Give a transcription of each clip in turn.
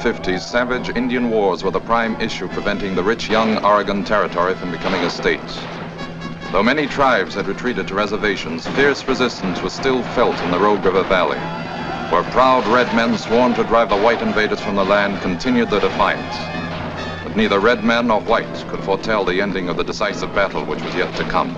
1850s, savage Indian wars were the prime issue preventing the rich young Oregon Territory from becoming a state. Though many tribes had retreated to reservations, fierce resistance was still felt in the Rogue River Valley, where proud red men sworn to drive the white invaders from the land continued their defiance. But neither red men nor white could foretell the ending of the decisive battle which was yet to come.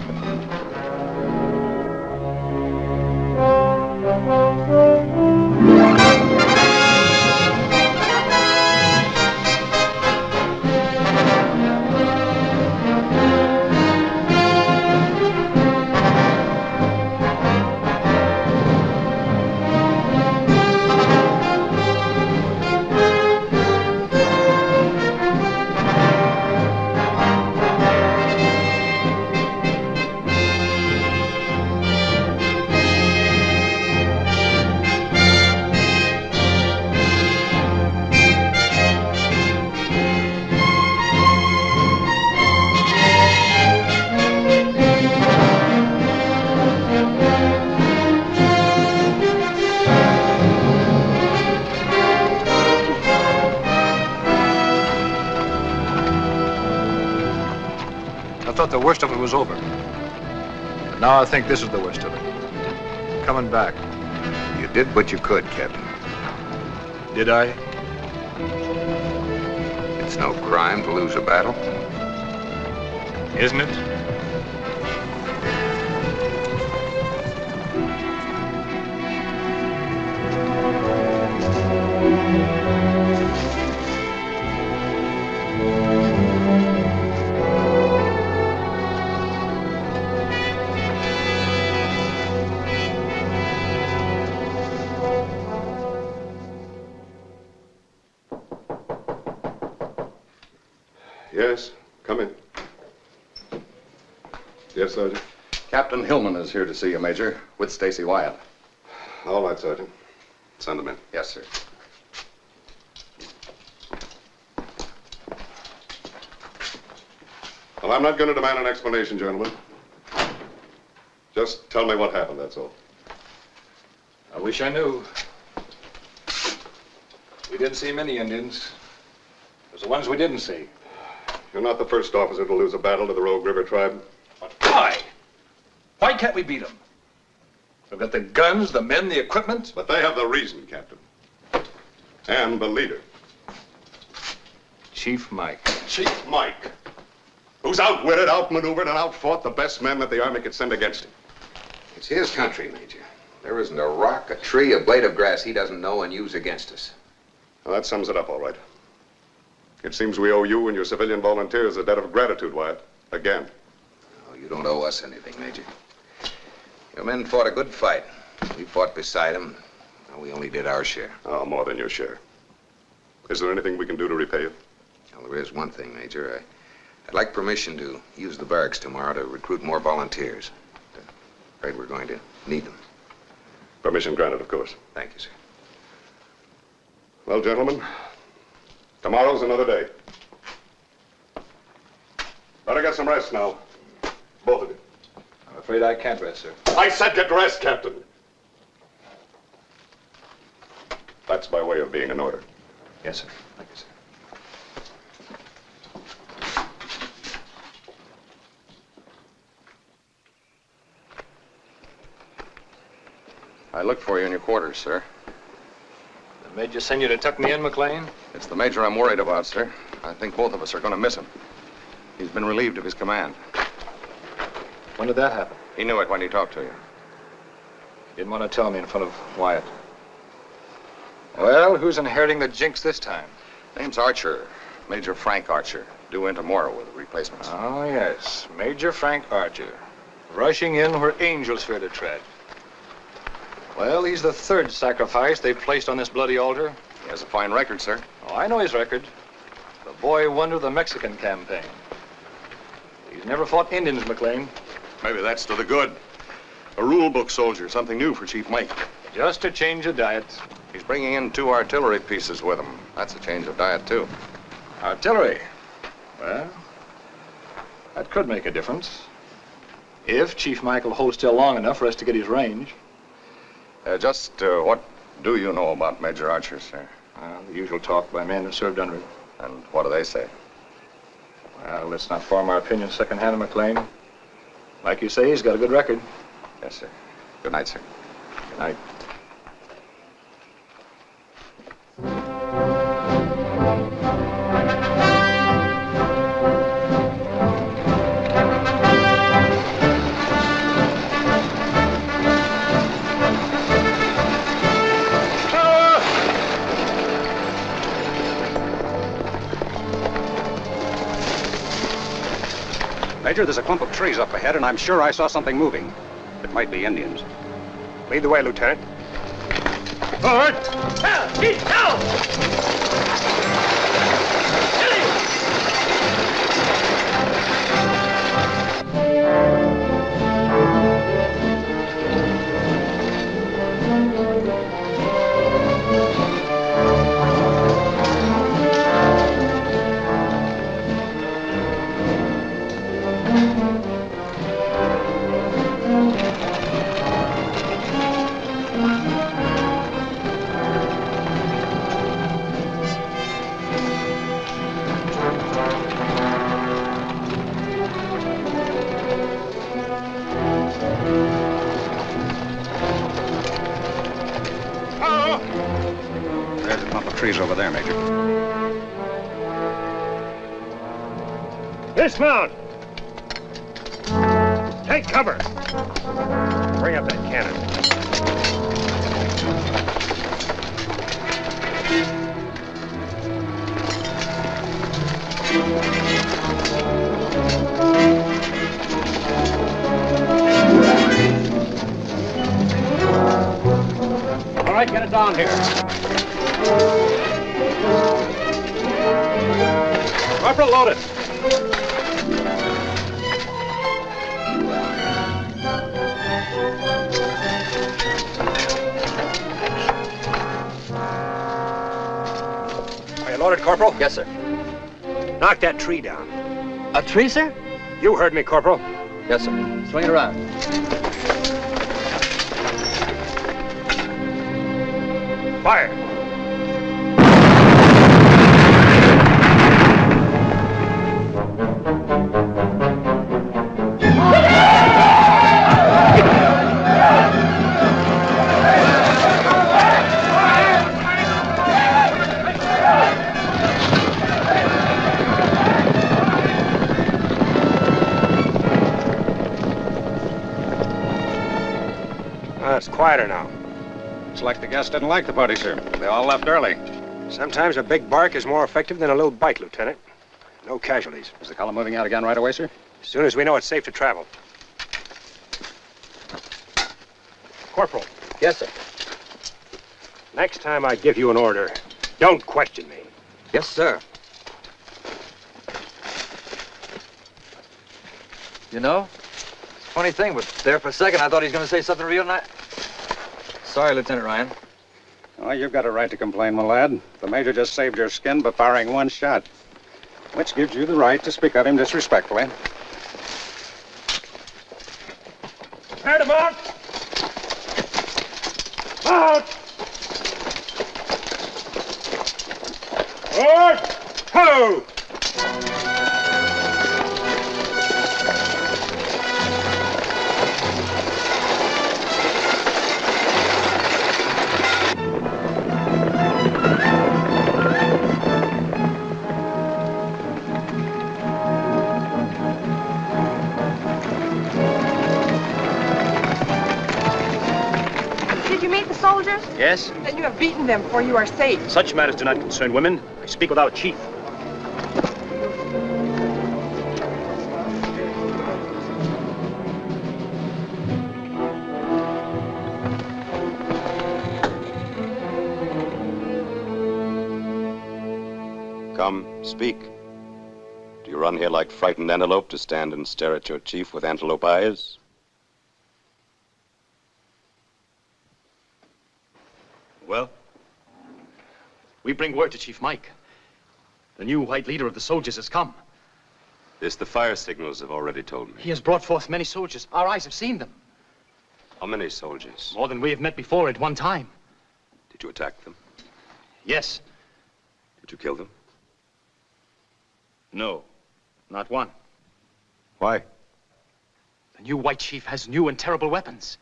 Now I think this is the worst of it. Coming back. You did what you could, Captain. Did I? It's no crime to lose a battle. Isn't it? Yes, come in. Yes, Sergeant. Captain Hillman is here to see you, Major, with Stacy Wyatt. All right, Sergeant. Send him in. Yes, sir. Well, I'm not going to demand an explanation, gentlemen. Just tell me what happened, that's all. I wish I knew. We didn't see many Indians. It was the ones we didn't see. You're not the first officer to lose a battle to the Rogue River tribe. But why? Why can't we beat them? We've got the guns, the men, the equipment. But they have the reason, Captain. And the leader. Chief Mike. Chief Mike. Who's outwitted, outmaneuvered, and outfought the best men that the Army could send against him. It's his country, Major. There isn't a rock, a tree, a blade of grass he doesn't know and use against us. Well, that sums it up all right. It seems we owe you and your civilian volunteers a debt of gratitude, Wyatt. Again. Oh, you don't owe us anything, Major. Your men fought a good fight. We fought beside them. We only did our share. Oh, more than your share. Is there anything we can do to repay you? Well, there is one thing, Major. I, I'd like permission to use the barracks tomorrow to recruit more volunteers. I'm Afraid we're going to need them. Permission granted, of course. Thank you, sir. Well, gentlemen, tomorrow's another day. Better get some rest now. Both of you. I'm afraid I can't rest, sir. I said get rest, Captain. That's my way of being an order. Yes, sir. Thank you, sir. I looked for you in your quarters, sir. The major send you to tuck me in, McLean? It's the major I'm worried about, sir. I think both of us are going to miss him. He's been relieved of his command. When did that happen? He knew it when he talked to you. Didn't want to tell me in front of Wyatt. Well, who's inheriting the jinx this time? Name's Archer. Major Frank Archer. Due in tomorrow with replacements. Oh, yes. Major Frank Archer. Rushing in where angels fear to tread. Well, he's the third sacrifice they've placed on this bloody altar. He has a fine record, sir. Oh, I know his record. The boy wonder of the Mexican campaign. He's never fought Indians, McLean. Maybe that's to the good. A rule book soldier, something new for Chief Mike. Just to change the diet. He's bringing in two artillery pieces with him. That's a change of diet, too. Artillery. Well, that could make a difference. If Chief Michael holds still long enough for us to get his range. Uh, just uh, what do you know about Major Archer, sir? Uh, the usual talk by men who served under him. And what do they say? Well, let's not form our opinions secondhand of McLean. Like you say, he's got a good record. Yes, sir. Good night, sir. Good night. Major, there's a clump of trees up ahead, and I'm sure I saw something moving. It might be Indians. Lead the way, Lieutenant. Forward! Down! Keep Dismount! Tree down. A tree, sir? You heard me, Corporal. Yes, sir. Swing it around. Looks like the guests didn't like the party, sir. They all left early. Sometimes a big bark is more effective than a little bite, Lieutenant. No casualties. Is the column moving out again right away, sir? As soon as we know it's safe to travel. Corporal, Yes, sir. next time I give you an order, don't question me. Yes, sir. You know, funny thing, but there for a second I thought he was going to say something real nice. Sorry, Lieutenant Ryan. Well, you've got a right to complain, my lad. The major just saved your skin by firing one shot, which gives you the right to speak of him disrespectfully. Mount! Mount! Forward! Ho! Yes? Then you have beaten them, for you are safe. Such matters do not concern women. I speak with our chief. Come, speak. Do you run here like frightened antelope to stand and stare at your chief with antelope eyes? We bring word to Chief Mike. The new white leader of the soldiers has come. This the fire signals have already told me. He has brought forth many soldiers. Our eyes have seen them. How many soldiers? More than we have met before at one time. Did you attack them? Yes. Did you kill them? No, not one. Why? The new white chief has new and terrible weapons.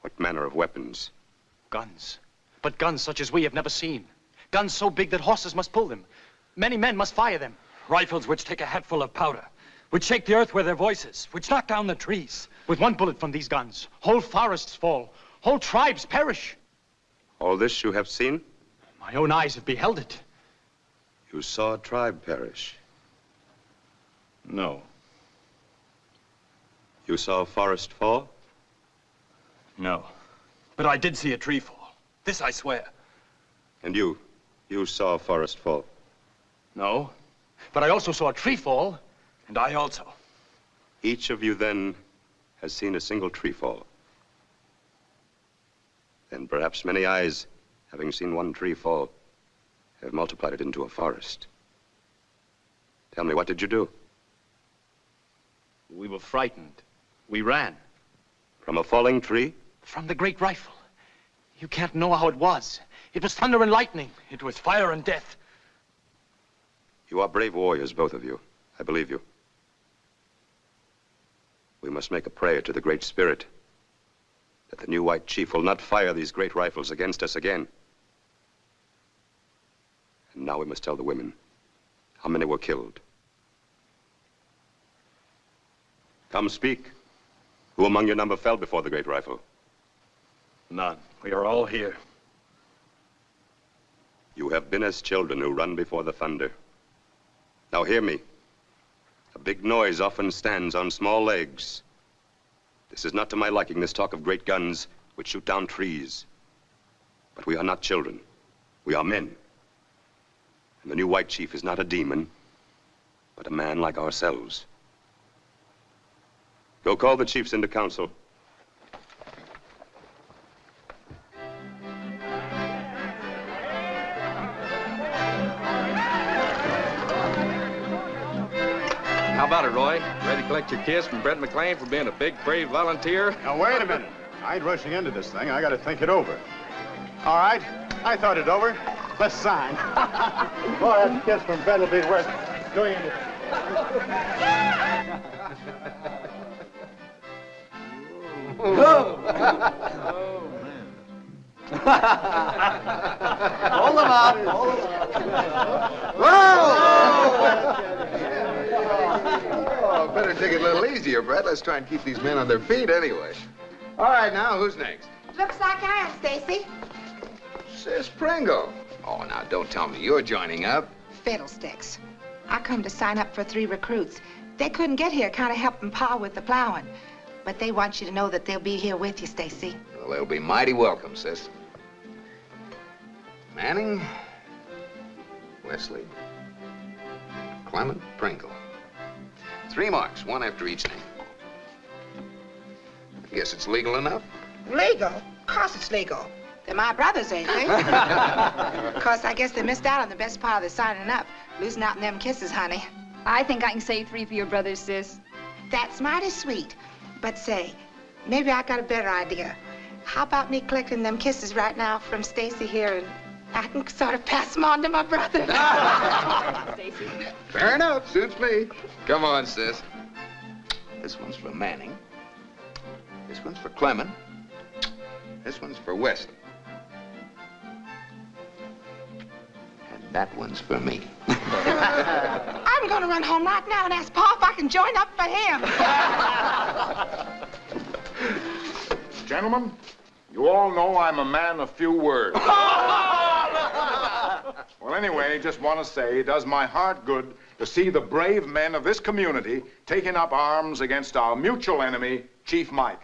What manner of weapons? Guns. But guns such as we have never seen. Guns so big that horses must pull them. Many men must fire them. Rifles which take a hatful of powder, which shake the earth with their voices, which knock down the trees. With one bullet from these guns, whole forests fall, whole tribes perish. All this you have seen? My own eyes have beheld it. You saw a tribe perish. No. You saw a forest fall? No. But I did see a tree fall. This I swear. And you? You saw a forest fall? No. But I also saw a tree fall. And I also. Each of you then has seen a single tree fall. Then perhaps many eyes, having seen one tree fall, have multiplied it into a forest. Tell me, what did you do? We were frightened. We ran. From a falling tree? From the great rifle. You can't know how it was. It was thunder and lightning. It was fire and death. You are brave warriors, both of you. I believe you. We must make a prayer to the Great Spirit that the new white chief will not fire these great rifles against us again. And now we must tell the women how many were killed. Come speak. Who among your number fell before the great rifle? None. We are all here. You have been as children who run before the thunder. Now hear me. A big noise often stands on small legs. This is not to my liking, this talk of great guns which shoot down trees. But we are not children. We are men. And the new white chief is not a demon, but a man like ourselves. Go call the chiefs into council. Collect your kiss from Brett McLean for being a big, brave volunteer? Now, wait a minute. I ain't rushing into this thing. I got to think it over. All right. I thought it over. Let's sign. Boy, that kiss from Brett will be worth doing anything. Hold them up. Hold them Oh, better take it a little easier, Brett. Let's try and keep these men on their feet anyway. All right, now, who's next? Looks like I am, Stacy. Sis Pringle. Oh, now, don't tell me you're joining up. Fiddlesticks. I come to sign up for three recruits. They couldn't get here, kind of helping Pa with the plowing. But they want you to know that they'll be here with you, Stacy. Well, they'll be mighty welcome, sis. Manning, Wesley, Clement, Pringle. Three marks, one after each name. I guess it's legal enough. Legal? Of course it's legal. They're my brothers, ain't they? of course, I guess they missed out on the best part of the signing up. Losing out in them kisses, honey. I think I can say three for your brothers, sis. That's mighty sweet. But say, maybe I got a better idea. How about me collecting them kisses right now from Stacy here and I can sort of pass them on to my brother. Fair enough, suits me. Come on, sis. This one's for Manning. This one's for Clement. This one's for Wesley. And that one's for me. I'm going to run home right now and ask Pa if I can join up for him. Gentlemen, you all know I'm a man of few words. well, anyway, just want to say it does my heart good to see the brave men of this community taking up arms against our mutual enemy, Chief Mike.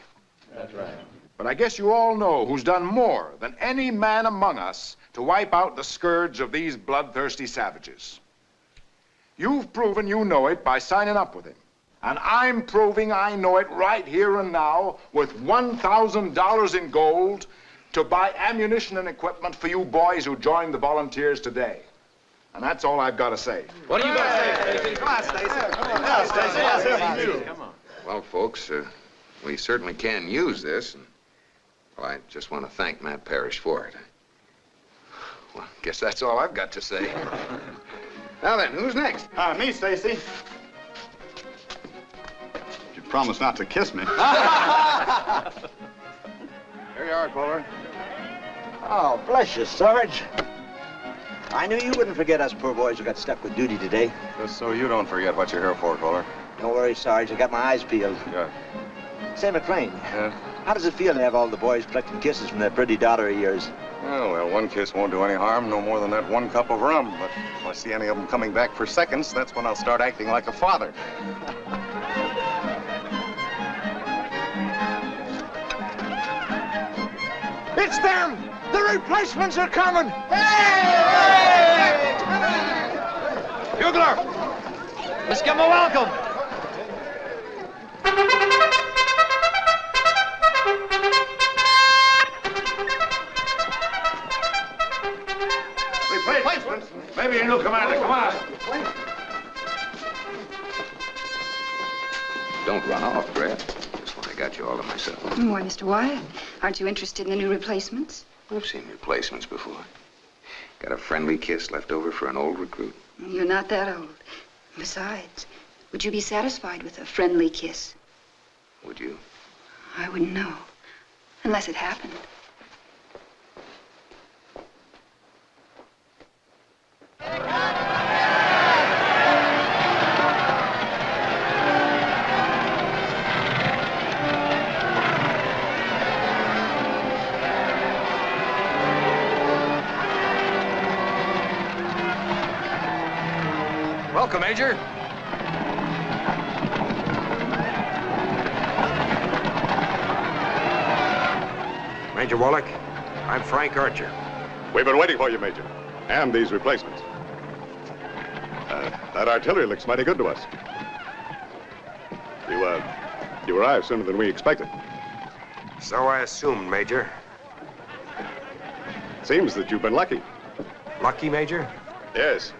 That's right. But I guess you all know who's done more than any man among us to wipe out the scourge of these bloodthirsty savages. You've proven you know it by signing up with him. And I'm proving I know it right here and now with $1,000 in gold to buy ammunition and equipment for you boys who joined the volunteers today. And that's all I've got to say. What are you going to say, Stacy? Come on, Stacy. Come on, Stacy. Let's hear. Come on. Well, folks, uh, we certainly can use this. And, well, I just want to thank Matt Parrish for it. Well, guess that's all I've got to say. now then, who's next? Uh, me, Stacy. You promised not to kiss me. Here you are, Fuller. Oh, bless you, Sarge. I knew you wouldn't forget us poor boys who got stuck with duty today. Just so you don't forget what you're here for, Fuller. Don't worry, Sarge. I got my eyes peeled. Good. Say, McLean, Yeah? how does it feel to have all the boys collecting kisses from that pretty daughter of yours? Oh, well, one kiss won't do any harm, no more than that one cup of rum. But if I see any of them coming back for seconds, that's when I'll start acting like a father. It's them! The replacements are coming! Hey! Bugler! Let's give him a welcome. Replacements? Maybe a new commander. Come on. Don't run off, Brad. Just when I got you all to myself. Why, Mr. Wyatt, aren't you interested in the new replacements? I've seen replacements before. Got a friendly kiss left over for an old recruit. You're not that old. Besides, would you be satisfied with a friendly kiss? Would you? I wouldn't know. Unless it happened. Welcome, Major. Major Wallach, I'm Frank Archer. We've been waiting for you, Major. And these replacements. Uh, that artillery looks mighty good to us. You, uh, you arrived sooner than we expected. So I assumed, Major. Seems that you've been lucky. Lucky, Major? Yes.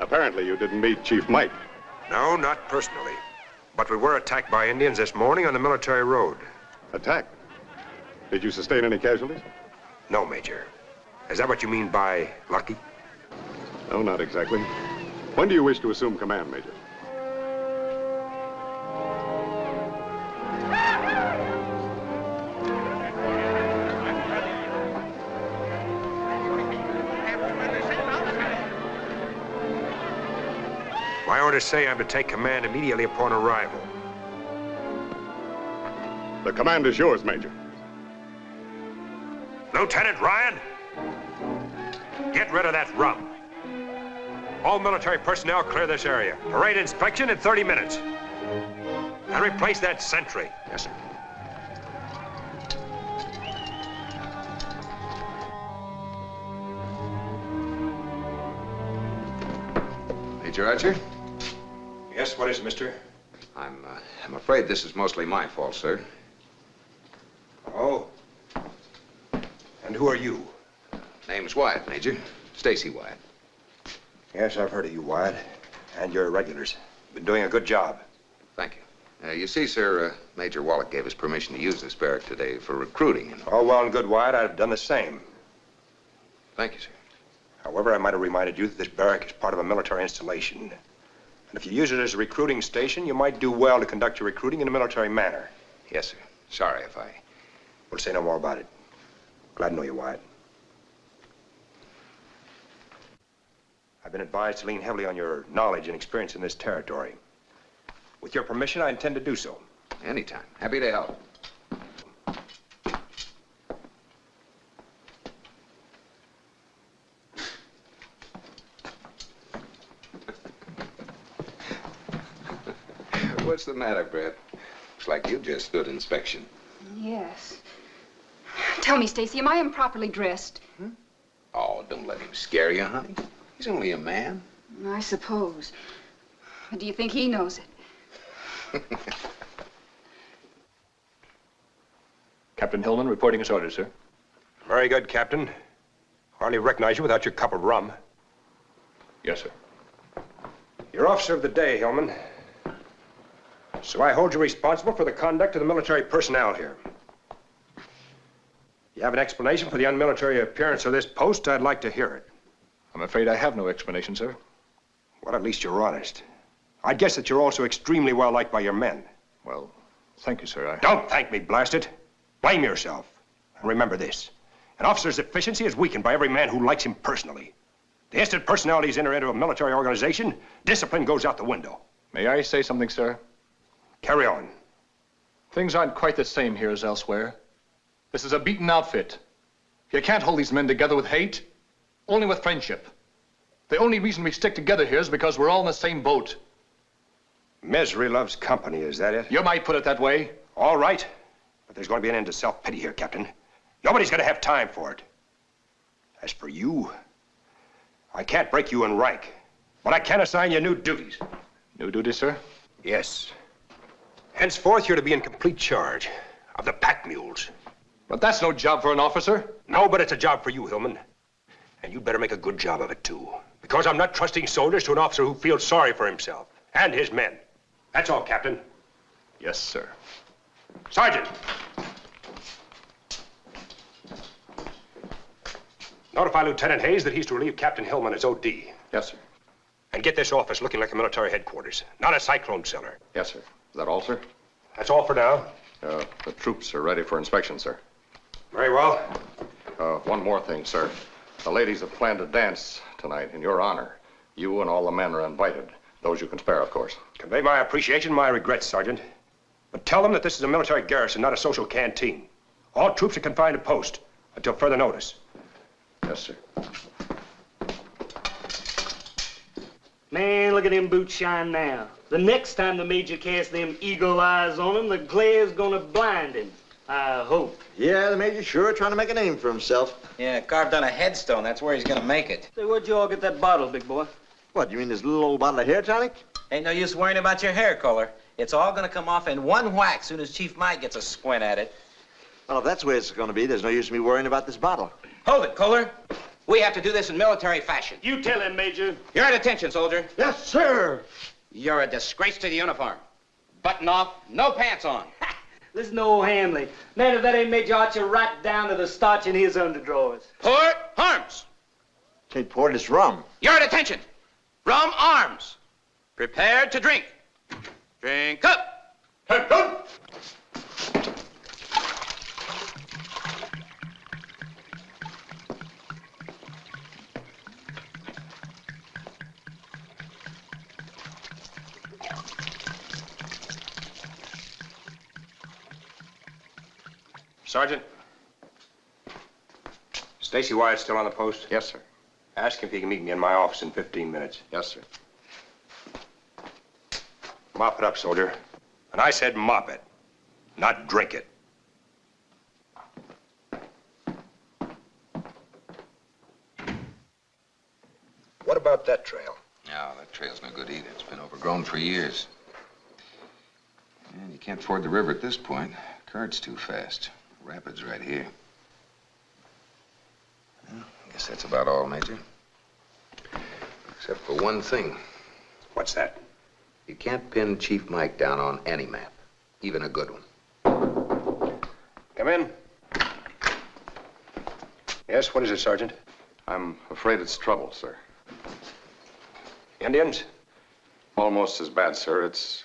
Apparently you didn't meet Chief Mike. No, not personally. But we were attacked by Indians this morning on the military road. Attacked? Did you sustain any casualties? No, Major. Is that what you mean by lucky? No, not exactly. When do you wish to assume command, Major? My orders say I'm to take command immediately upon arrival. The command is yours, Major. Lieutenant Ryan, get rid of that rum. All military personnel clear this area. Parade inspection in 30 minutes. And replace that sentry. Yes, sir. Major Archer? Yes, what is it, mister? I'm, uh, I'm afraid this is mostly my fault, sir. Oh. And who are you? Name's Wyatt, Major. Stacy Wyatt. Yes, I've heard of you, Wyatt. And your regulars. Been doing a good job. Thank you. Uh, you see, sir, uh, Major Wallach gave us permission to use this barrack today for recruiting. And... All well and good, Wyatt. I'd have done the same. Thank you, sir. However, I might have reminded you that this barrack is part of a military installation. And if you use it as a recruiting station, you might do well to conduct your recruiting in a military manner. Yes, sir. Sorry if I... We'll say no more about it. Glad to know you, Wyatt. I've been advised to lean heavily on your knowledge and experience in this territory. With your permission, I intend to do so. Anytime. Happy to help. What's the matter, Brett? Looks like you just stood inspection. Yes. Tell me, Stacy, am I improperly dressed? Hmm? Oh, don't let him scare you, honey. He's only a man. I suppose. But do you think he knows it? Captain Hillman reporting his orders, sir. Very good, Captain. Hardly recognize you without your cup of rum. Yes, sir. You're officer of the day, Hillman. So I hold you responsible for the conduct of the military personnel here. You have an explanation for the unmilitary appearance of this post? I'd like to hear it. I'm afraid I have no explanation, sir. Well, at least you're honest. I'd guess that you're also extremely well liked by your men. Well, thank you, sir. I... Don't thank me, blast it. Blame yourself. And remember this. An officer's efficiency is weakened by every man who likes him personally. The instant personalities enter into a military organization, discipline goes out the window. May I say something, sir? Carry on. Things aren't quite the same here as elsewhere. This is a beaten outfit. You can't hold these men together with hate, only with friendship. The only reason we stick together here is because we're all in the same boat. Misery loves company, is that it? You might put it that way. All right. But there's going to be an end to self-pity here, Captain. Nobody's going to have time for it. As for you, I can't break you in rank, but I can assign you new duties. New duties, sir? Yes. Henceforth, you're to be in complete charge of the pack mules. But that's no job for an officer. No, but it's a job for you, Hillman. And you'd better make a good job of it, too. Because I'm not trusting soldiers to an officer who feels sorry for himself and his men. That's all, Captain. Yes, sir. Sergeant! Notify Lieutenant Hayes that he's to relieve Captain Hillman as OD. Yes, sir. And get this office looking like a military headquarters, not a cyclone cellar. Yes, sir. Is that all, sir? That's all for now. Uh, the troops are ready for inspection, sir. Very well. Uh, one more thing, sir. The ladies have planned a dance tonight in your honor. You and all the men are invited. Those you can spare, of course. Convey my appreciation, my regrets, Sergeant. But tell them that this is a military garrison, not a social canteen. All troops are confined to post until further notice. Yes, sir. Man, look at them boots shine now. The next time the major casts them eagle eyes on him, the glare's gonna blind him. I hope. Yeah, the major's sure trying to make a name for himself. Yeah, carved on a headstone. That's where he's gonna make it. Say, where'd you all get that bottle, big boy? What, you mean this little old bottle of hair tonic? Ain't no use worrying about your hair color. It's all gonna come off in one whack soon as Chief Mike gets a squint at it. Well, if that's the way it's gonna be, there's no use in me worrying about this bottle. Hold it, Kohler. We have to do this in military fashion. You tell him, Major. You're at attention, soldier. Yes, sir. You're a disgrace to the uniform. Button off, no pants on. Listen to old Hanley. Man, if that ain't Major Archer right down to the starch in his underdrawers. Port arms. Can't pour this rum. You're at attention. Rum arms. Prepared to drink. Drink up. Drink Sergeant. Stacy Wyatt's still on the post? Yes, sir. Ask him if he can meet me in my office in 15 minutes. Yes, sir. Mop it up, soldier. And I said mop it, not drink it. What about that trail? No, that trail's no good either. It's been overgrown for years. And you can't ford the river at this point. Current's too fast. Rapids right here. Well, I guess that's about all, Major. Except for one thing. What's that? You can't pin Chief Mike down on any map, even a good one. Come in. Yes, what is it, Sergeant? I'm afraid it's trouble, sir. Indians? Almost as bad, sir. It's,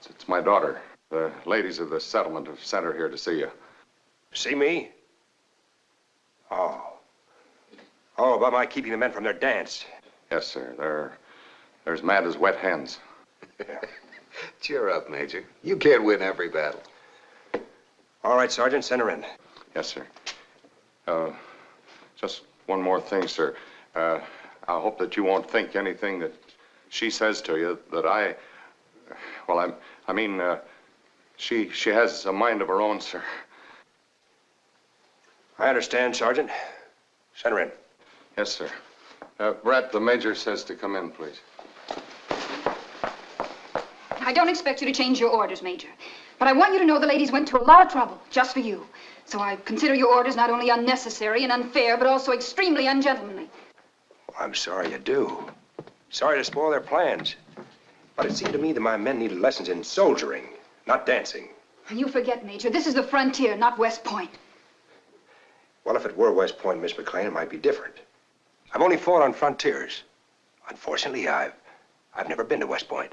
it's, it's my daughter. The ladies of the settlement have sent her here to see you. See me? Oh. Oh, about my keeping the men from their dance. Yes, sir. They're, they're as mad as wet hens. Cheer up, Major. You can't win every battle. All right, Sergeant, send her in. Yes, sir. Uh, just one more thing, sir. Uh, I hope that you won't think anything that she says to you that I, well, I'm, I mean, uh, she, she has a mind of her own, sir. I understand, Sergeant. Send her in. Yes, sir. Uh, Brett, the major says to come in, please. I don't expect you to change your orders, Major. But I want you to know the ladies went to a lot of trouble just for you. So I consider your orders not only unnecessary and unfair, but also extremely ungentlemanly. Well, I'm sorry you do. Sorry to spoil their plans. But it seemed to me that my men needed lessons in soldiering, not dancing. You forget, Major, this is the frontier, not West Point. Well, if it were West Point, Miss McLean, it might be different. I've only fought on frontiers. Unfortunately, I've I've never been to West Point.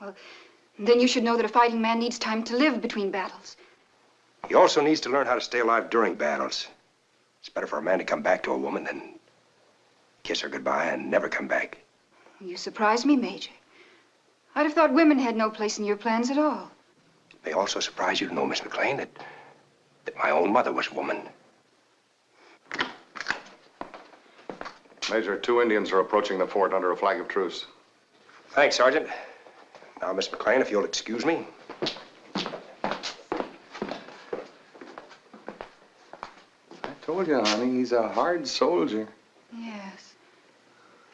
Well, then you should know that a fighting man needs time to live between battles. He also needs to learn how to stay alive during battles. It's better for a man to come back to a woman than kiss her goodbye and never come back. You surprise me, Major. I'd have thought women had no place in your plans at all. It may also surprise you to know, Miss McLean, that, that my own mother was a woman. Major, two Indians are approaching the fort under a flag of truce. Thanks, Sergeant. Now, Miss McLean, if you'll excuse me. I told you, honey, he's a hard soldier. Yes.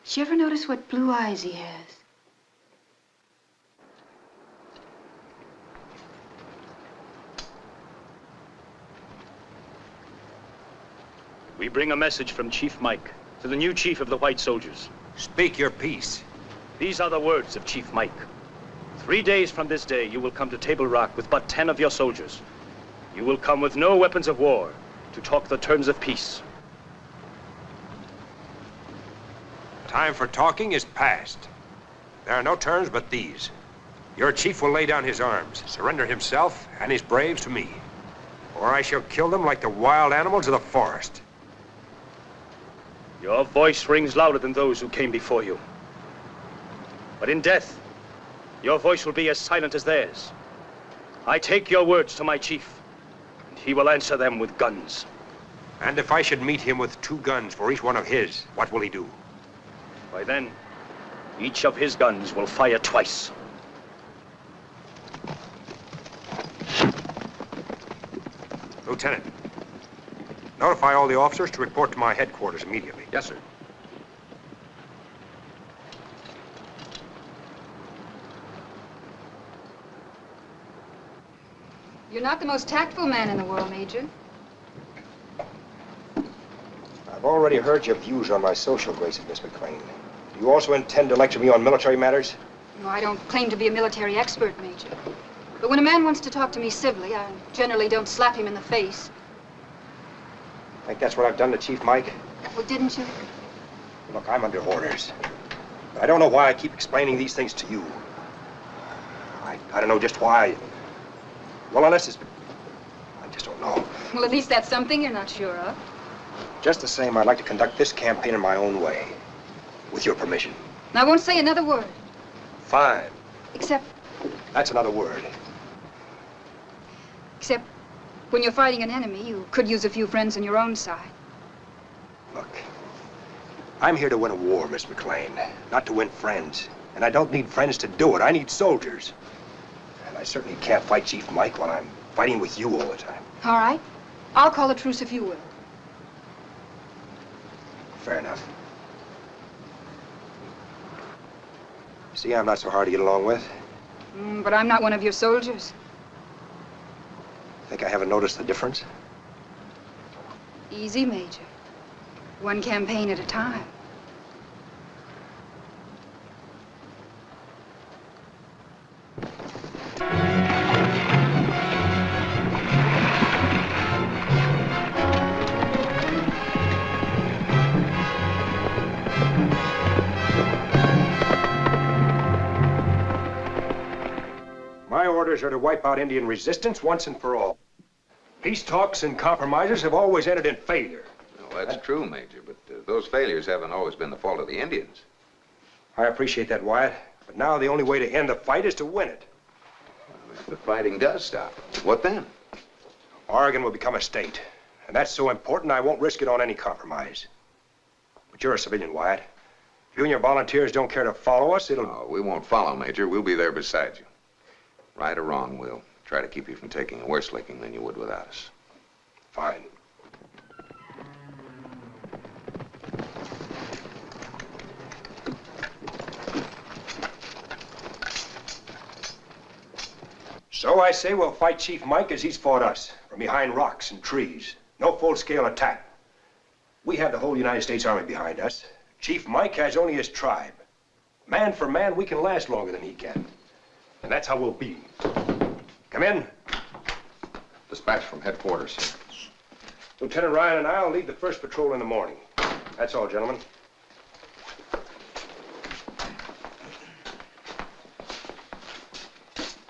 Did you ever notice what blue eyes he has? We bring a message from Chief Mike to the new chief of the White Soldiers. Speak your peace. These are the words of Chief Mike. Three days from this day, you will come to Table Rock with but ten of your soldiers. You will come with no weapons of war to talk the terms of peace. Time for talking is past. There are no terms but these. Your chief will lay down his arms, surrender himself and his braves to me. Or I shall kill them like the wild animals of the forest. Your voice rings louder than those who came before you. But in death, your voice will be as silent as theirs. I take your words to my chief, and he will answer them with guns. And if I should meet him with two guns for each one of his, what will he do? By then, each of his guns will fire twice. Lieutenant, notify all the officers to report to my headquarters immediately. Yes, sir. You're not the most tactful man in the world, Major. I've already heard your views on my social graces, Miss McLean. Do you also intend to lecture me on military matters? No, I don't claim to be a military expert, Major. But when a man wants to talk to me civilly, I generally don't slap him in the face. I think that's what I've done to Chief Mike? Well, didn't you? Look, I'm under orders. But I don't know why I keep explaining these things to you. I, I don't know just why. Well, unless it's... I just don't know. Well, at least that's something you're not sure of. Just the same, I'd like to conduct this campaign in my own way. With your permission. I won't say another word, Fine. except, That's another word. When you're fighting an enemy, you could use a few friends on your own side. Look, I'm here to win a war, Miss McLean, not to win friends. And I don't need friends to do it. I need soldiers. And I certainly can't fight Chief Mike while I'm fighting with you all the time. All right? I'll call a truce if you will. Fair enough. See, I'm not so hard to get along with. Mm, but I'm not one of your soldiers. Think I haven't noticed the difference? Easy, Major. One campaign at a time. My orders are to wipe out Indian resistance once and for all. Peace talks and compromises have always ended in failure. Well, that's true, Major, but uh, those failures haven't always been the fault of the Indians. I appreciate that, Wyatt. But now the only way to end the fight is to win it. If the fighting does stop, what then? Oregon will become a state. And that's so important, I won't risk it on any compromise. But you're a civilian, Wyatt. If you and your volunteers don't care to follow us, it'll... Oh, we won't follow, Major. We'll be there beside you. Right or wrong, we'll try to keep you from taking a worse licking than you would without us. Fine. So I say we'll fight Chief Mike as he's fought us, from behind rocks and trees. No full-scale attack. We have the whole United States Army behind us. Chief Mike has only his tribe. Man for man, we can last longer than he can. And that's how we'll be. Come in. Dispatch from headquarters. Lieutenant Ryan and I'll lead the first patrol in the morning. That's all, gentlemen.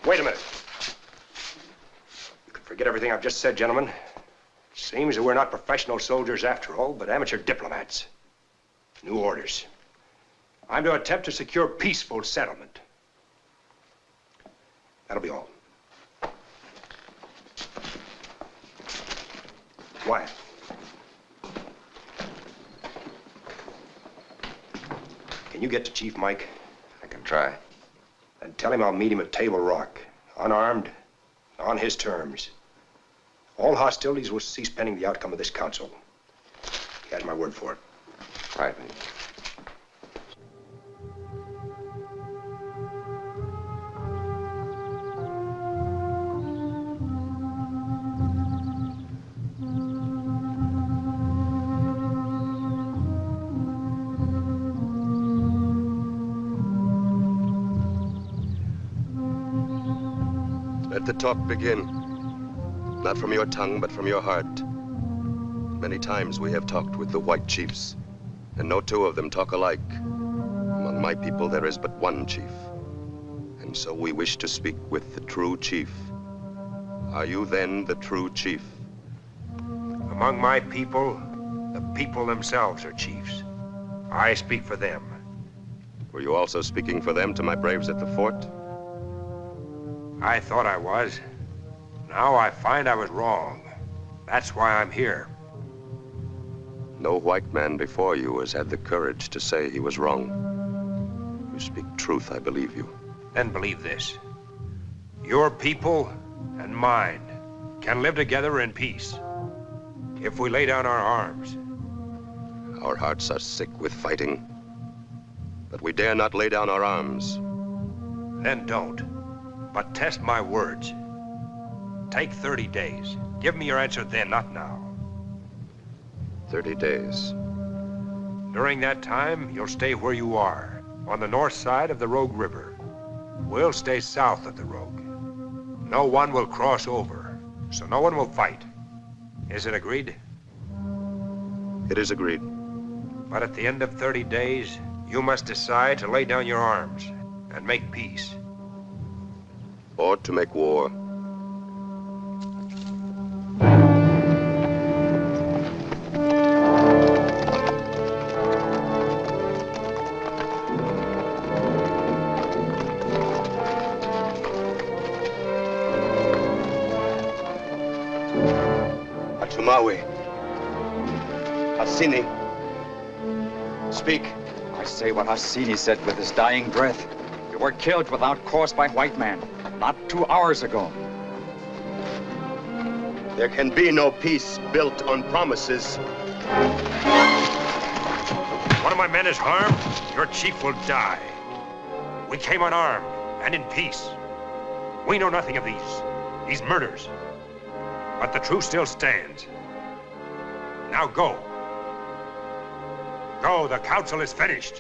Wait a minute. You can forget everything I've just said, gentlemen. Seems that we're not professional soldiers after all, but amateur diplomats. New orders. I'm to attempt to secure peaceful settlement. That'll be all. Wyatt. Can you get to Chief Mike? I can try. Then tell him I'll meet him at Table Rock, unarmed, on his terms. All hostilities will cease pending the outcome of this council. He has my word for it. Right, Major. Talk begin. Not from your tongue, but from your heart. Many times we have talked with the white chiefs, and no two of them talk alike. Among my people, there is but one chief. And so we wish to speak with the true chief. Are you then the true chief? Among my people, the people themselves are chiefs. I speak for them. Were you also speaking for them to my braves at the fort? I thought I was. Now I find I was wrong. That's why I'm here. No white man before you has had the courage to say he was wrong. You speak truth, I believe you. Then believe this. Your people and mine can live together in peace if we lay down our arms. Our hearts are sick with fighting, but we dare not lay down our arms. Then don't. But test my words. Take 30 days. Give me your answer then, not now. 30 days. During that time, you'll stay where you are, on the north side of the Rogue River. We'll stay south of the Rogue. No one will cross over, so no one will fight. Is it agreed? It is agreed. But at the end of 30 days, you must decide to lay down your arms and make peace. Or to make war. Atumawe. Hasini. Speak. I say what Hasini said with his dying breath. You were killed without cause by white man, not two hours ago. There can be no peace built on promises. One of my men is harmed, your chief will die. We came unarmed and in peace. We know nothing of these, these murders. But the truth still stands. Now go. Go, the council is finished.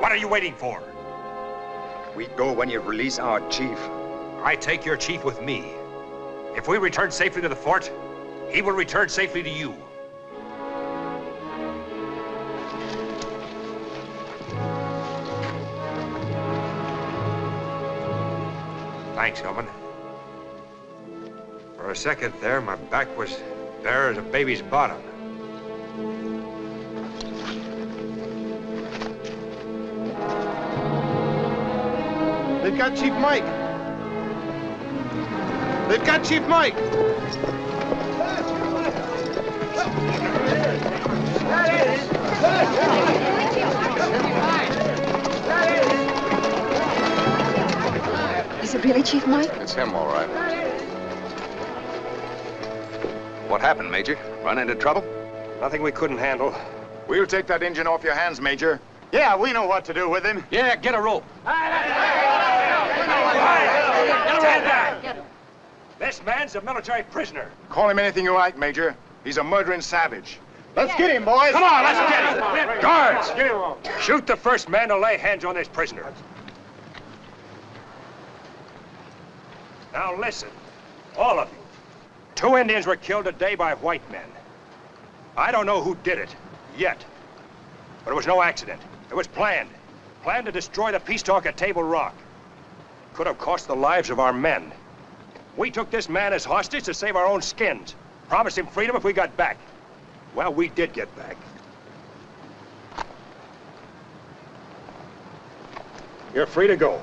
What are you waiting for? We go when you release our chief. I take your chief with me. If we return safely to the fort, he will return safely to you. Thanks, Hillman. For a second there, my back was bare as a baby's bottom. Got Chief Mike. They've got Chief Mike. Is it really Chief Mike? It's him, all right. What happened, Major? Run into trouble? Nothing we couldn't handle. We'll take that Injun off your hands, Major. Yeah, we know what to do with him. Yeah, get a rope. This man's a military prisoner. Call him anything you like, Major. He's a murdering savage. Let's get him, boys. Come on, let's get him. Guards, shoot the first man to lay hands on this prisoner. Now listen, all of you. Two Indians were killed today by white men. I don't know who did it, yet. But it was no accident. It was planned. Planned to destroy the peace talk at Table Rock. Could have cost the lives of our men. We took this man as hostage to save our own skins. Promised him freedom if we got back. Well, we did get back. You're free to go.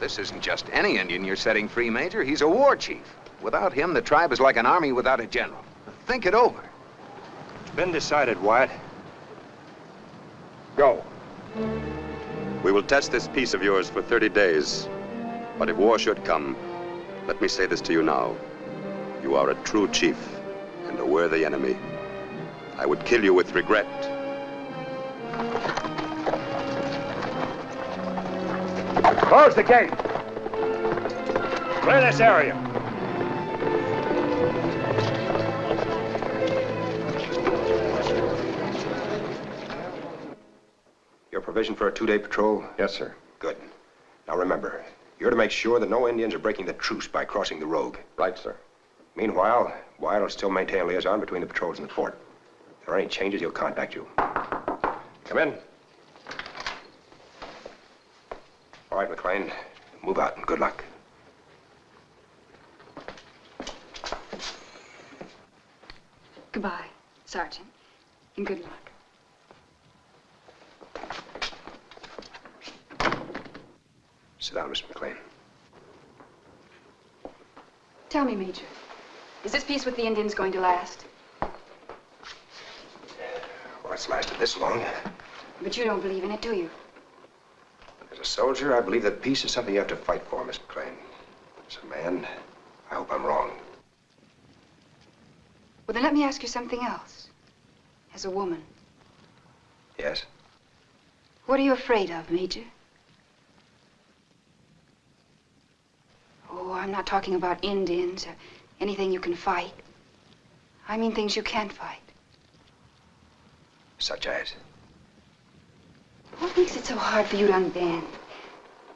This isn't just any Indian you're setting free, Major. He's a war chief. Without him, the tribe is like an army without a general. Think it over. It's been decided, Wyatt. Go. We will test this peace of yours for 30 days. But if war should come, let me say this to you now. You are a true chief and a worthy enemy. I would kill you with regret. Close the gate. Clear this area. Provision for a two-day patrol? Yes, sir. Good. Now remember, you're to make sure that no Indians are breaking the truce by crossing the rogue. Right, sir. Meanwhile, Wyatt will still maintain a liaison between the patrols and the fort. If there are any changes, he'll contact you. Come in. All right, McLean. Move out and good luck. Goodbye, Sergeant, and good luck. Sit down, Miss McLean. Tell me, Major, is this peace with the Indians going to last? Well, it's lasted this long. But you don't believe in it, do you? As a soldier, I believe that peace is something you have to fight for, Miss McLean. As a man, I hope I'm wrong. Well, then let me ask you something else. As a woman, Yes? what are you afraid of, Major? Oh, I'm not talking about Indians or anything you can fight. I mean things you can't fight. Such as? What makes it so hard for you to unbend?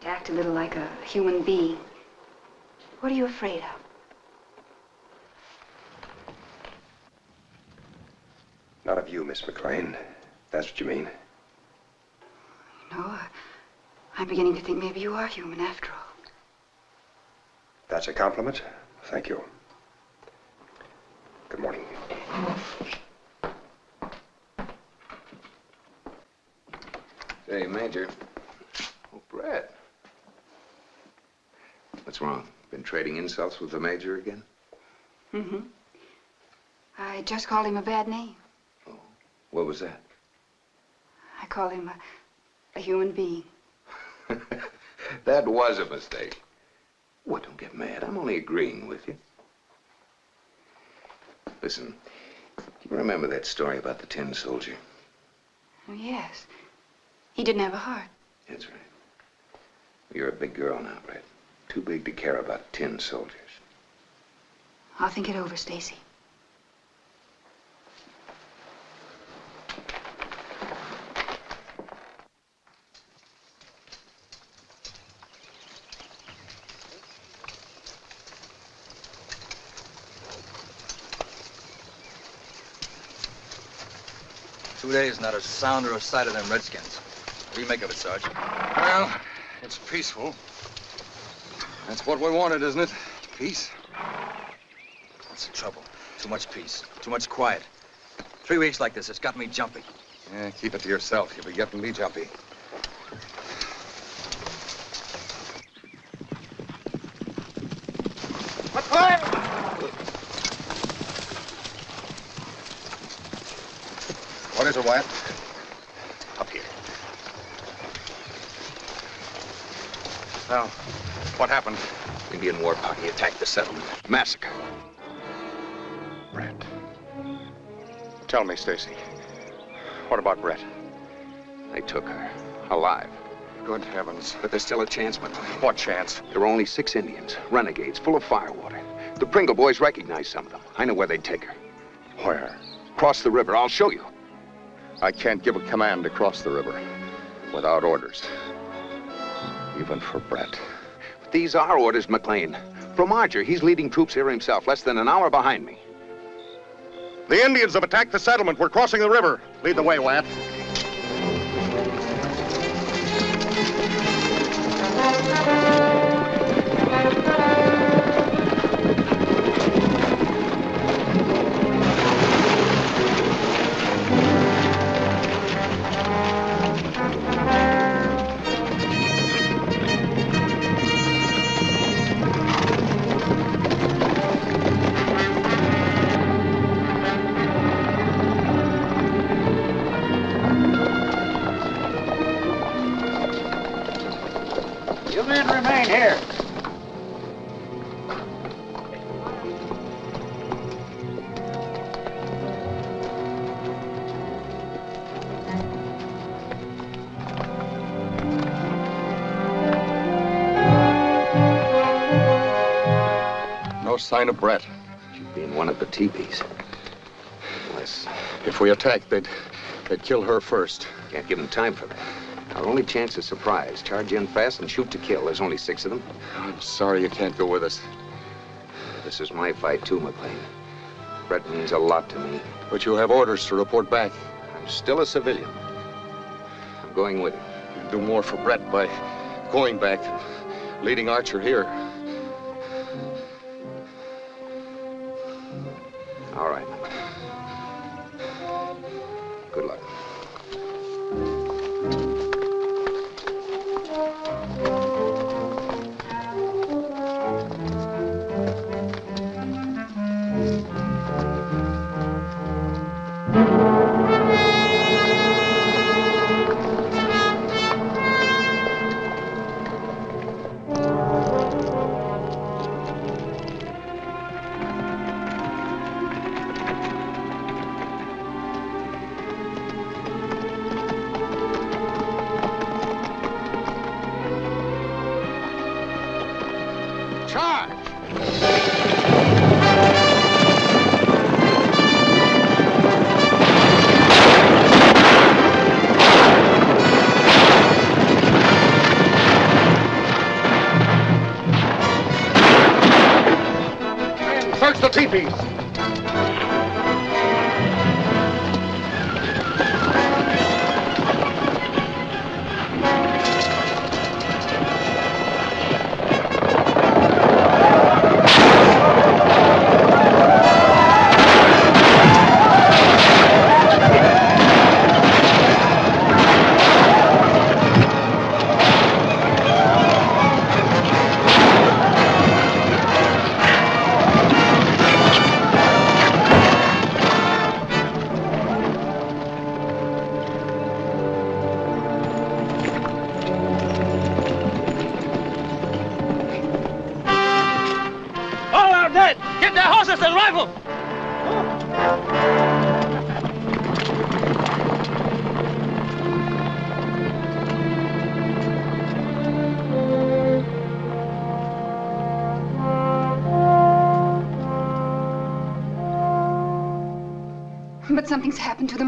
To act a little like a human being? What are you afraid of? Not of you, Miss McLean. That's what you mean. You know, I- I'm beginning to think maybe you are human after all. That's a compliment? Thank you. Good morning. Hey, Major. Oh, Brett. What's wrong? Been trading insults with the Major again? Mm-hmm. I just called him a bad name. Oh, what was that? I called him a, a human being. That was a mistake. What, don't get mad. I'm only agreeing with you. Listen, do you remember that story about the tin soldier? Oh, yes. He didn't have a heart. That's right. You're a big girl now, Brett. Too big to care about tin soldiers. I'll think it over, Stacy. Two days, not a sound or a sight of them Redskins. What do you make of it, Sarge? Well, it's peaceful. That's what we wanted, isn't it? Peace. That's the trouble. Too much peace. Too much quiet. Three weeks like this, it's got me jumpy. Yeah, keep it to yourself. You'll be getting me jumpy. What is it, Wyatt? Up here. Now, what happened? Indian war party attacked the settlement. Massacre. Brett. Tell me, Stacy. What about Brett? They took her. Alive. Good heavens. But there's still a chance, McLean. What chance? There were only six Indians, renegades, full of firewater. The Pringle boys recognized some of them. I know where they'd take her. Where? Cross the river. I'll show you. I can't give a command to cross the river without orders. Even for Brett. But these are orders, McLean. From Archer, he's leading troops here himself, less than an hour behind me. The Indians have attacked the settlement. We're crossing the river. Lead the way, Wyatt. Sign of Brett. She'd be in one of the teepees. Unless... If we attack, they'd, they'd kill her first. Can't give them time for that. Our only chance is surprise. Charge in fast and shoot to kill. There's only six of them. I'm sorry you can't go with us. This is my fight, too, McLean. Brett means a lot to me. But you have orders to report back. I'm still a civilian. I'm going with him. You do more for Brett by going back than leading Archer here.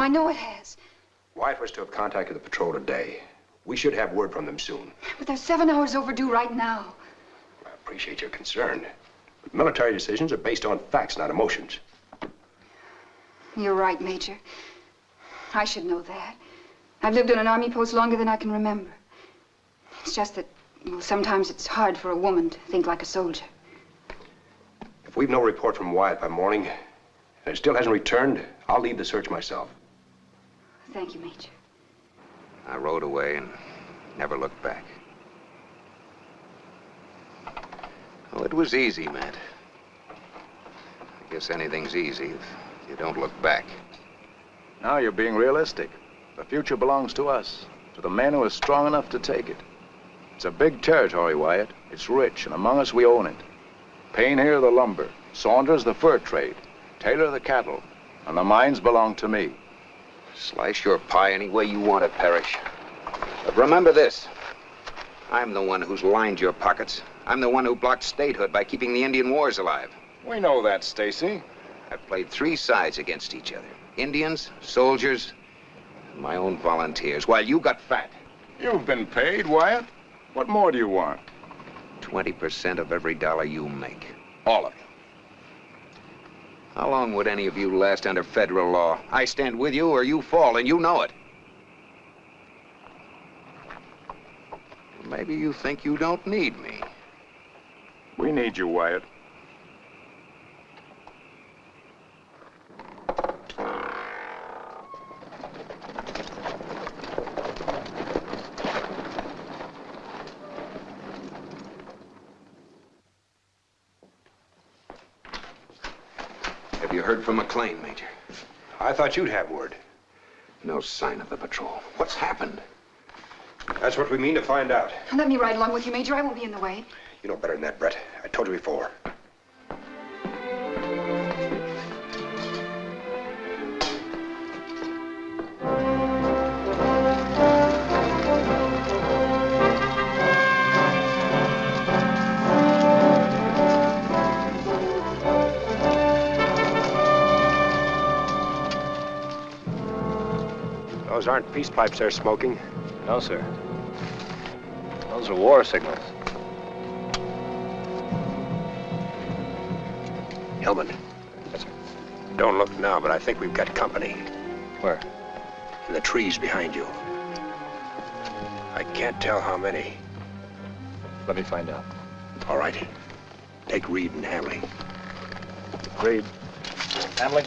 I know it has. Wyatt was to have contacted the patrol today. We should have word from them soon. But they're seven hours overdue right now. I appreciate your concern. But military decisions are based on facts, not emotions. You're right, Major. I should know that. I've lived on an army post longer than I can remember. It's just that, well, sometimes it's hard for a woman to think like a soldier. If we've no report from Wyatt by morning, and it still hasn't returned, I'll lead the search myself. Thank you, Major. I rode away and never looked back. Oh, it was easy, Matt. I guess anything's easy if you don't look back. Now you're being realistic. The future belongs to us, to the men who are strong enough to take it. It's a big territory, Wyatt. It's rich, and among us we own it. Payne here the lumber, Saunders the fur trade, Taylor the cattle, and the mines belong to me. Slice your pie any way you want it, Parrish. But remember this. I'm the one who's lined your pockets. I'm the one who blocked statehood by keeping the Indian wars alive. We know that, Stacy. I've played three sides against each other. Indians, soldiers, and my own volunteers, while you got fat. You've been paid, Wyatt. What more do you want? 20% of every dollar you make. All of it. How long would any of you last under federal law? I stand with you or you fall, and you know it. Maybe you think you don't need me. We need you, Wyatt. Have you heard from McLean, Major? I thought you'd have word. No sign of the patrol. What's happened? That's what we mean to find out. Let me ride along with you, Major. I won't be in the way. You know better than that, Brett. I told you before. Those aren't peace pipes they're smoking. No, sir. Those are war signals. Hillman. Yes, sir. Don't look now, but I think we've got company. Where? In the trees behind you. I can't tell how many. Let me find out. All right. Take Reed and Hamley. Reed. Hamley?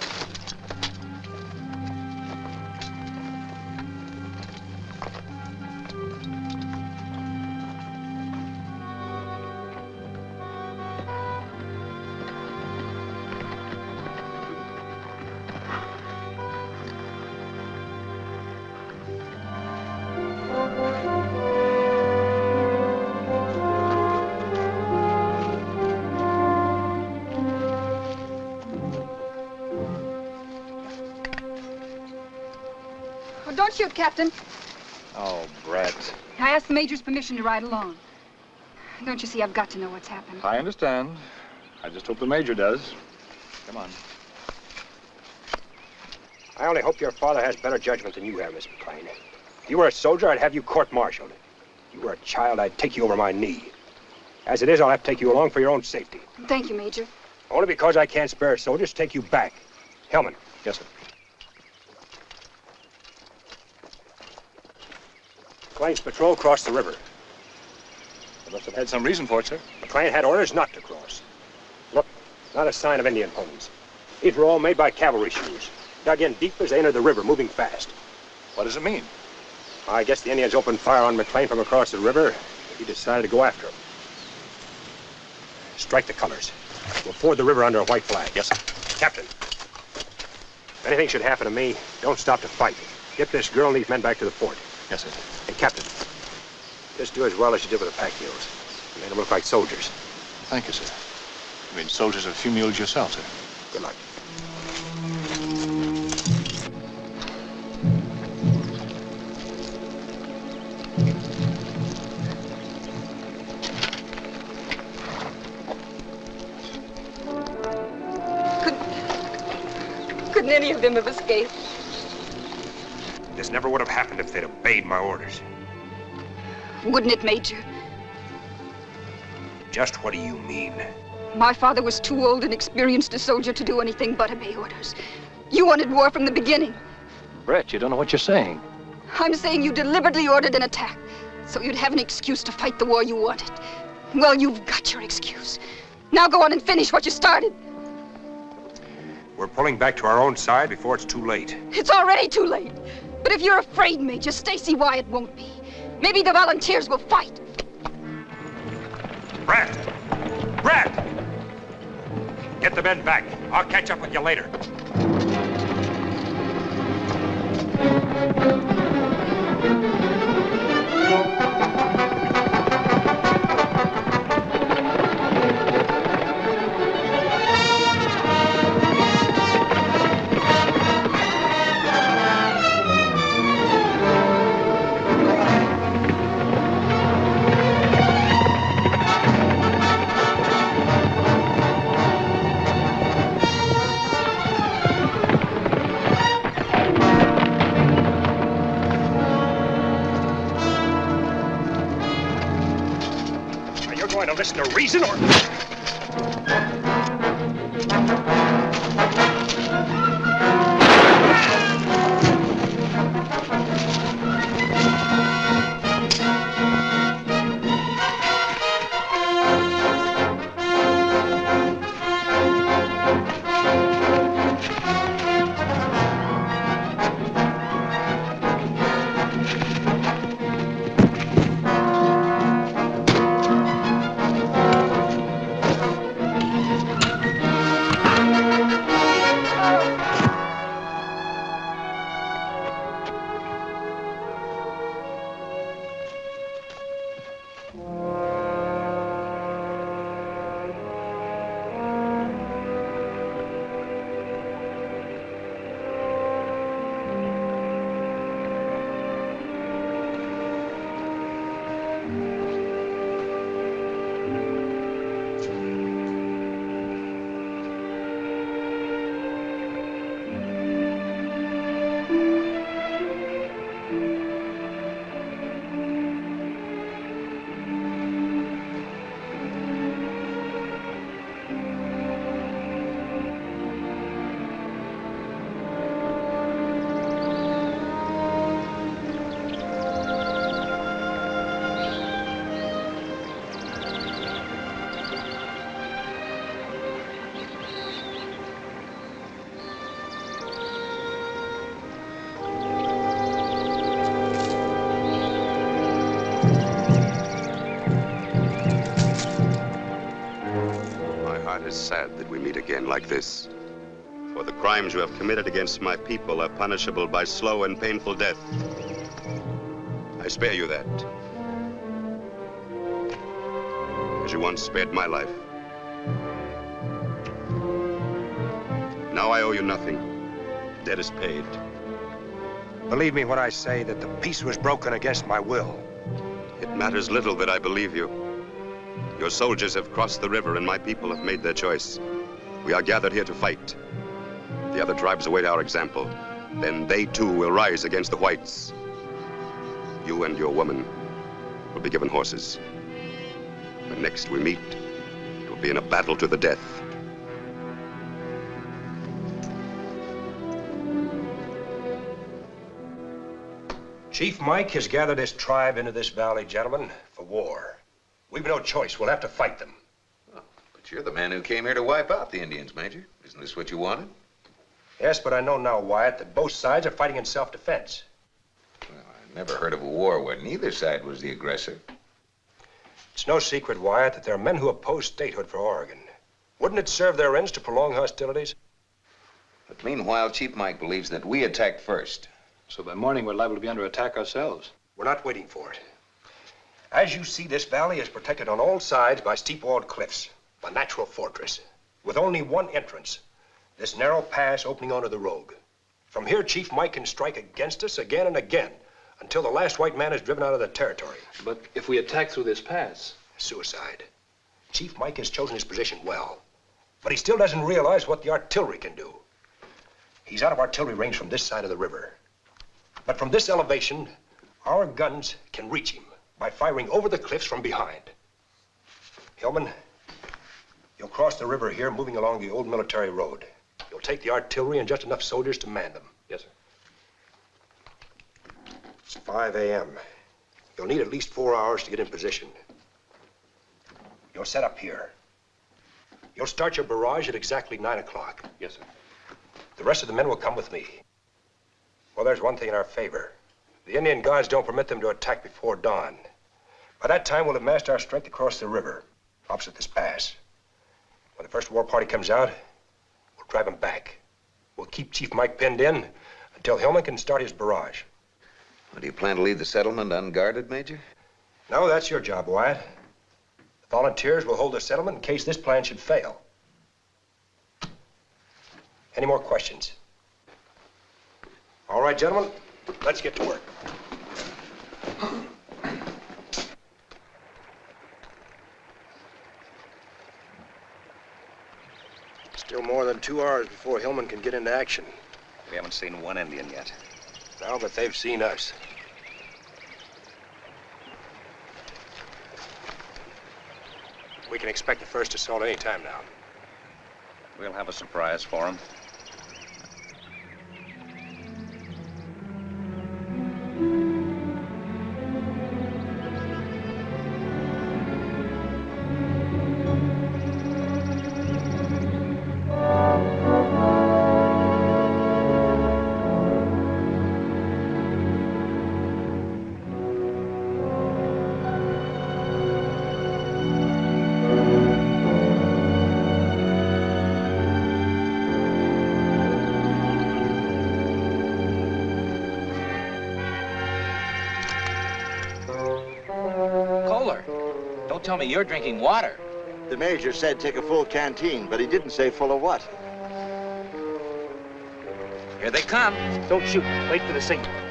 Captain. Oh, Brett. I asked the Major's permission to ride along. Don't you see, I've got to know what's happened. I understand. I just hope the Major does. Come on. I only hope your father has better judgment than you have, Miss McLean. If you were a soldier, I'd have you court-martialed. If you were a child, I'd take you over my knee. As it is, I'll have to take you along for your own safety. Thank you, Major. Only because I can't spare soldiers to take you back. Hillman. Yes, sir. McLean's patrol crossed the river. They must have had some reason for it, sir. McLean had orders not to cross. Look, not a sign of Indian ponies. These were all made by cavalry shoes. Dug in deep as they entered the river, moving fast. What does it mean? I guess the Indians opened fire on McLean from across the river. He decided to go after him. Strike the colors. We'll ford the river under a white flag. Yes, sir. Captain, if anything should happen to me, don't stop to fight. Get this girl and these men back to the fort. Yes, sir. And Captain, just do as well as you did with the pack mules. You made them look like soldiers. Thank you, sir. You mean soldiers of a few mules yourself, sir? Good luck. Couldn't any of them have escaped? This never would have happened if they'd obeyed my orders. Wouldn't it, Major? Just what do you mean? My father was too old and experienced a soldier to do anything but obey orders. You wanted war from the beginning. Brett, you don't know what you're saying. I'm saying you deliberately ordered an attack, so you'd have an excuse to fight the war you wanted. Well, you've got your excuse. Now go on and finish what you started. We're pulling back to our own side before it's too late. It's already too late. But if you're afraid, Major, Stacy Wyatt won't be. Maybe the volunteers will fight. Brad! Brad! Get the men back. I'll catch up with you later. Reason or... that we meet again like this. For the crimes you have committed against my people are punishable by slow and painful death. I spare you that. As you once spared my life. Now I owe you nothing. Debt is paid. Believe me when I say that the peace was broken against my will. It matters little that I believe you. Your soldiers have crossed the river and my people have made their choice. We are gathered here to fight. The other tribes await our example. Then they too will rise against the whites. You and your woman will be given horses. When next we meet, it will be in a battle to the death. Chief Mike has gathered his tribe into this valley, gentlemen, for war. We've no choice. We'll have to fight them. But you're the man who came here to wipe out the Indians, Major. Isn't this what you wanted? Yes, but I know now, Wyatt, that both sides are fighting in self-defense. Well, I never heard of a war where neither side was the aggressor. It's no secret, Wyatt, that there are men who oppose statehood for Oregon. Wouldn't it serve their ends to prolong hostilities? But meanwhile, Chief Mike believes that we attacked first. So by morning, we're liable to be under attack ourselves. We're not waiting for it. As you see, this valley is protected on all sides by steep-walled cliffs, a natural fortress, with only one entrance, this narrow pass opening onto the Rogue. From here, Chief Mike can strike against us again and again until the last white man is driven out of the territory. But if we attack through this pass? Suicide. Chief Mike has chosen his position well, but he still doesn't realize what the artillery can do. He's out of artillery range from this side of the river. But from this elevation, our guns can reach him by firing over the cliffs from behind. Hillman, you'll cross the river here, moving along the old military road. You'll take the artillery and just enough soldiers to man them. Yes, sir. It's 5 a.m. You'll need at least four hours to get in position. You'll set up here. You'll start your barrage at exactly 9 o'clock. Yes, sir. The rest of the men will come with me. Well, there's one thing in our favor. The Indian guards don't permit them to attack before dawn. By that time, we'll have massed our strength across the river, opposite this pass. When the first war party comes out, we'll drive them back. We'll keep Chief Mike pinned in until Hillman can start his barrage. Well, do you plan to leave the settlement unguarded, Major? No, that's your job, Wyatt. The volunteers will hold the settlement in case this plan should fail. Any more questions? All right, gentlemen, let's get to work. Still more than two hours before Hillman can get into action. We haven't seen one Indian yet. No, but they've seen us. We can expect the first assault any time now. We'll have a surprise for him. Tell me you're drinking water. The major said take a full canteen, but he didn't say full of what. Here they come. Don't shoot. Wait for the signal.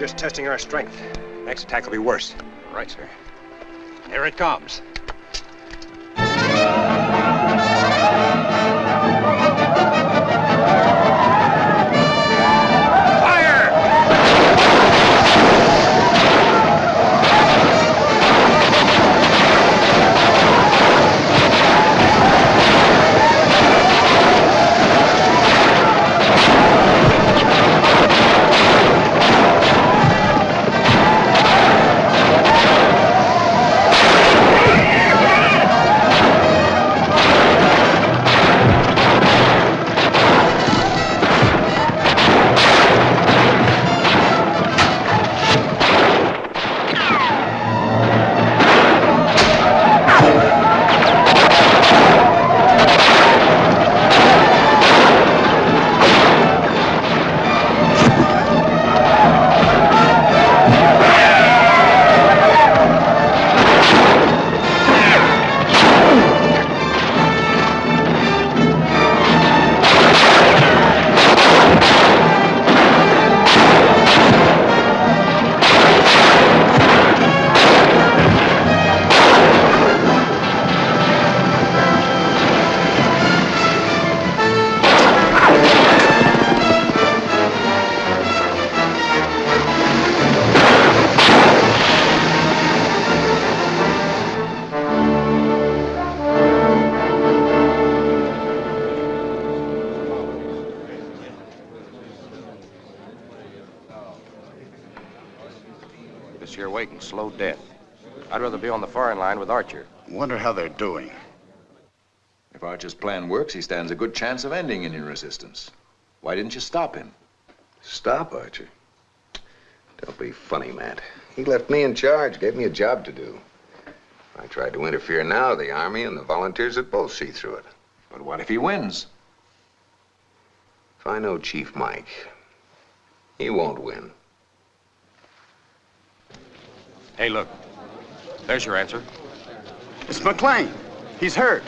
Just testing our strength. Next attack will be worse. Right, sir. Here it comes. Doing. If Archer's plan works, he stands a good chance of ending Indian resistance. Why didn't you stop him? Stop, Archer. Don't be funny, Matt. He left me in charge, gave me a job to do. I tried to interfere now, the Army and the volunteers would both see through it. But what if he wins? If I know Chief Mike, he won't win. Hey, look. There's your answer. It's McLean. He's hurt.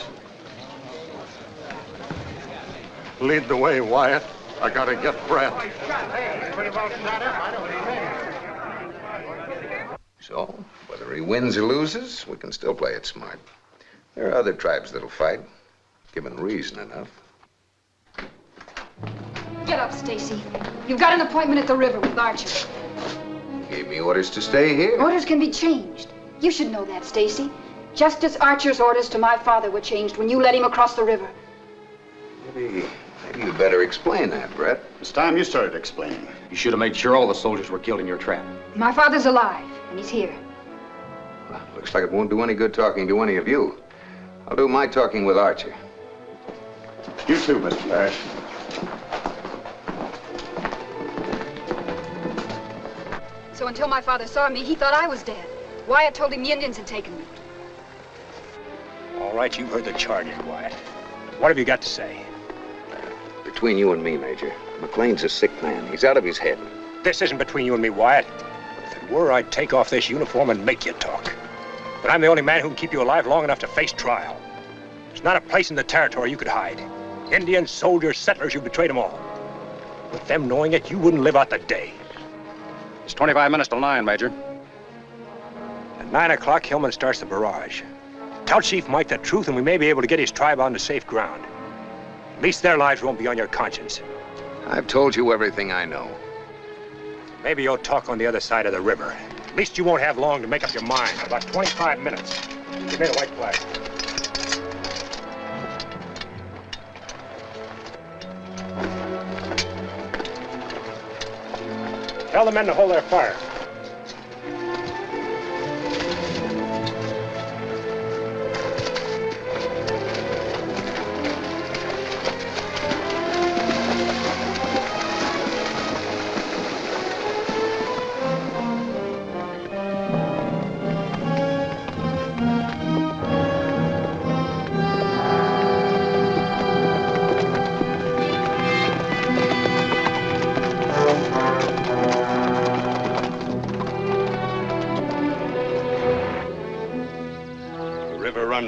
Lead the way, Wyatt. I gotta get Brett. So, whether he wins or loses, we can still play it smart. There are other tribes that'll fight, given reason enough. Get up, Stacy. You've got an appointment at the river with Archer. He gave me orders to stay here. Orders can be changed. You should know that, Stacy. Just as Archer's orders to my father were changed when you led him across the river. Maybe, maybe you'd better explain that, Brett. It's time you started explaining. You should have made sure all the soldiers were killed in your trap. My father's alive, and he's here. Well, Looks like it won't do any good talking to any of you. I'll do my talking with Archer. You too, Mr. Parrish. So until my father saw me, he thought I was dead. Wyatt told him the Indians had taken me. All right, you've heard the charges, Wyatt. What have you got to say? Between you and me, Major, McLean's a sick man. He's out of his head. This isn't between you and me, Wyatt. If it were, I'd take off this uniform and make you talk. But I'm the only man who can keep you alive long enough to face trial. There's not a place in the territory you could hide. Indians, soldiers, settlers, you betrayed them all. With them knowing it, you wouldn't live out the day. It's 25 minutes till 9, Major. At 9 o'clock, Hillman starts the barrage. Tell Chief Mike the truth, and we may be able to get his tribe onto safe ground. At least their lives won't be on your conscience. I've told you everything I know. Maybe you'll talk on the other side of the river. At least you won't have long to make up your mind. About 25 minutes. Give me the white flag. Tell the men to hold their fire.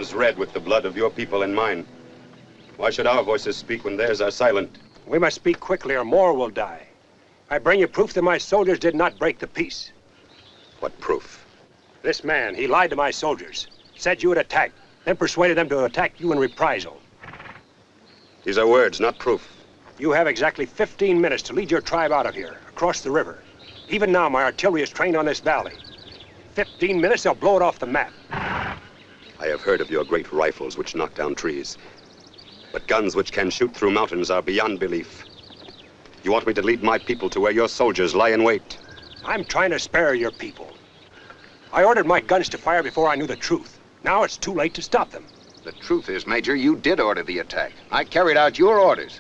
Runs red with the blood of your people and mine. Why should our voices speak when theirs are silent? We must speak quickly or more will die. I bring you proof that my soldiers did not break the peace. What proof? This man, he lied to my soldiers. Said you would attack, then persuaded them to attack you in reprisal. These are words, not proof. You have exactly 15 minutes to lead your tribe out of here, across the river. Even now, my artillery is trained on this valley. 15 minutes, they'll blow it off the map. I have heard of your great rifles which knock down trees. But guns which can shoot through mountains are beyond belief. You want me to lead my people to where your soldiers lie in wait? I'm trying to spare your people. I ordered my guns to fire before I knew the truth. Now it's too late to stop them. The truth is, Major, you did order the attack. I carried out your orders.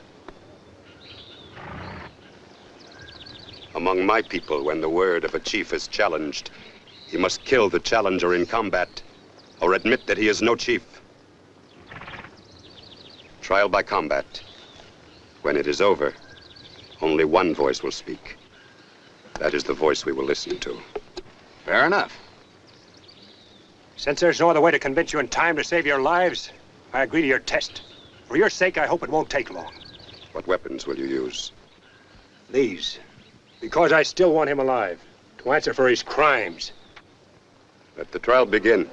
Among my people, when the word of a chief is challenged, he must kill the challenger in combat or admit that he is no chief. Trial by combat. When it is over, only one voice will speak. That is the voice we will listen to. Fair enough. Since there's no other way to convince you in time to save your lives, I agree to your test. For your sake, I hope it won't take long. What weapons will you use? These. Because I still want him alive. To answer for his crimes. Let the trial begin.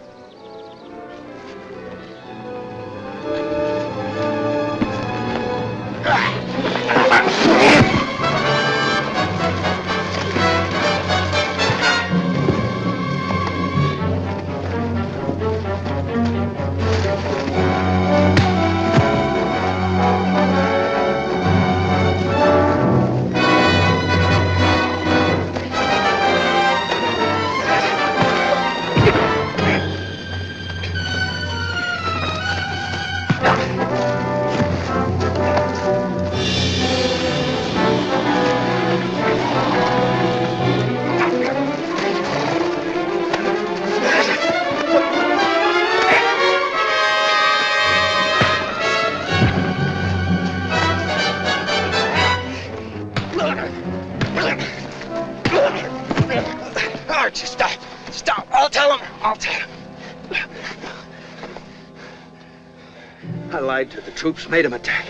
Troops, made him attack.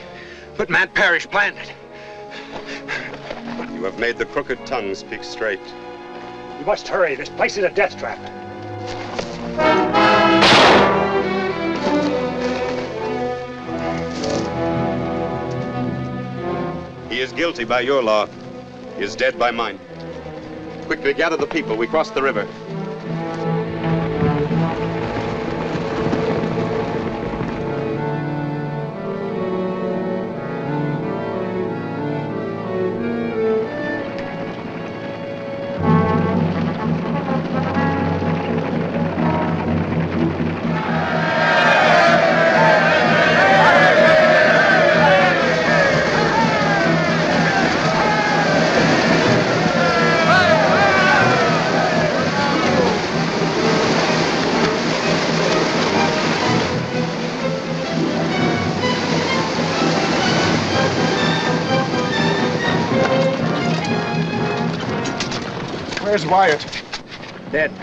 But Matt Parrish planned it. You have made the crooked tongue speak straight. You must hurry. This place is a death trap. He is guilty by your law. He is dead by mine. Quickly gather the people. We cross the river.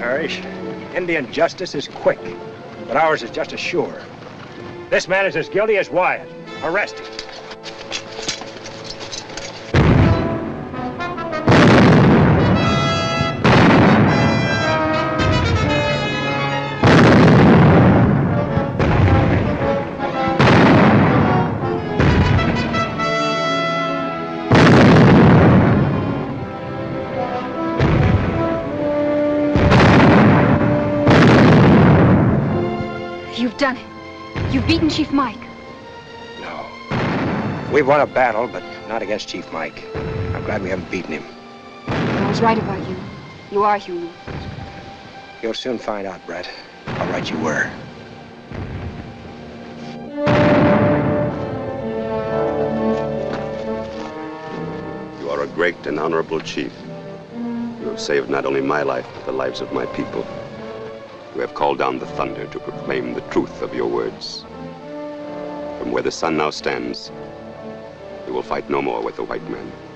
Parrish. Indian justice is quick, but ours is just as sure. This man is as guilty as Wyatt. Arrest him. We've won a battle, but not against Chief Mike. I'm glad we haven't beaten him. I was right about you. You are human. You'll soon find out, Brett, how right you were. You are a great and honorable chief. You have saved not only my life, but the lives of my people. You have called down the thunder to proclaim the truth of your words. From where the sun now stands, you will fight no more with the white man.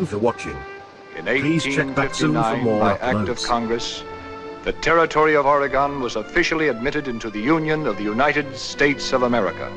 You for watching. In Please check back soon for 1859, more by Act of. Congress, the territory of Oregon was officially admitted into the Union of the United States of America.